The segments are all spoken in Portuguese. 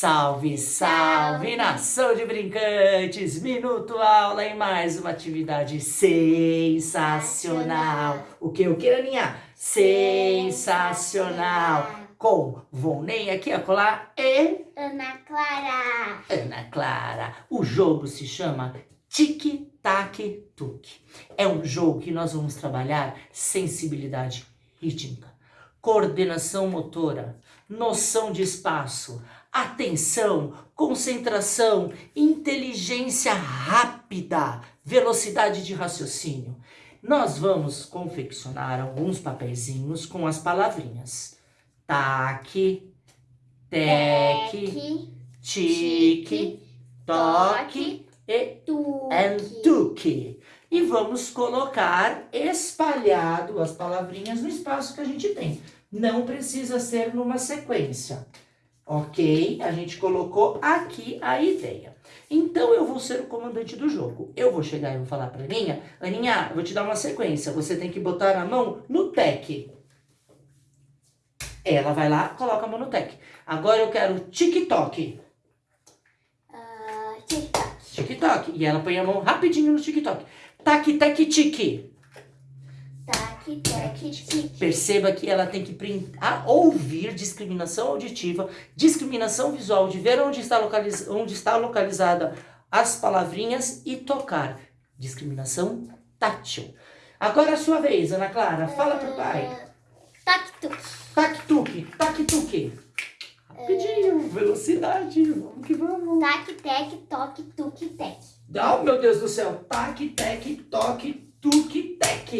Salve, salve, nação de brincantes! Minuto aula em mais uma atividade sensacional. O que, o que, Aninha? Sensacional. Com Volney aqui a colar e... Ana Clara. Ana Clara. O jogo se chama Tic Tac Tuc. É um jogo que nós vamos trabalhar sensibilidade rítmica, coordenação motora, noção de espaço, atenção, concentração, inteligência rápida, velocidade de raciocínio. Nós vamos confeccionar alguns papeizinhos com as palavrinhas taque, teque, tique, toque e tuque. E vamos colocar espalhado as palavrinhas no espaço que a gente tem. Não precisa ser numa sequência. Ok? A gente colocou aqui a ideia. Então, eu vou ser o comandante do jogo. Eu vou chegar e vou falar para Aninha, Aninha, vou te dar uma sequência. Você tem que botar a mão no tec. Ela vai lá, coloca a mão no tec. Agora eu quero TikTok. TikTok. E ela põe a mão rapidinho no TikTok. Tac, tec, tique. Perceba que ela tem que ouvir discriminação auditiva, discriminação visual, de ver onde está, localiz onde está localizada as palavrinhas e tocar. Discriminação tátil. Agora é a sua vez, Ana Clara. Fala pro pai. Tac-tuc. Tac-tuc. Tac-tuc. Rapidinho, velocidade. Vamos que vamos. Tac-tec, toque-tuc-tec. Oh, meu Deus do céu. Tac-tec, toque, tuc-tec.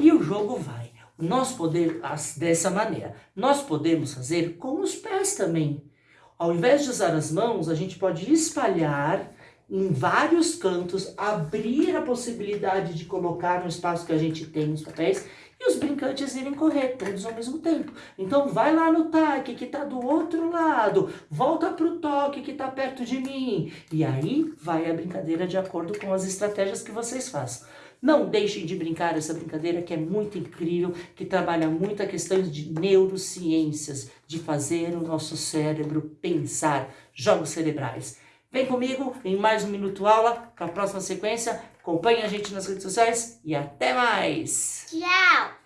E o jogo vai. Nós podemos, dessa maneira, nós podemos fazer com os pés também. Ao invés de usar as mãos, a gente pode espalhar em vários cantos, abrir a possibilidade de colocar no espaço que a gente tem nos papéis e os brincantes irem correr, todos ao mesmo tempo. Então vai lá no taque que está do outro lado, volta para o toque que está perto de mim. E aí vai a brincadeira de acordo com as estratégias que vocês façam. Não deixem de brincar essa brincadeira que é muito incrível, que trabalha muito a questão de neurociências, de fazer o nosso cérebro pensar, jogos cerebrais. Vem comigo em mais um Minuto Aula, para a próxima sequência. Acompanhe a gente nas redes sociais e até mais! Tchau!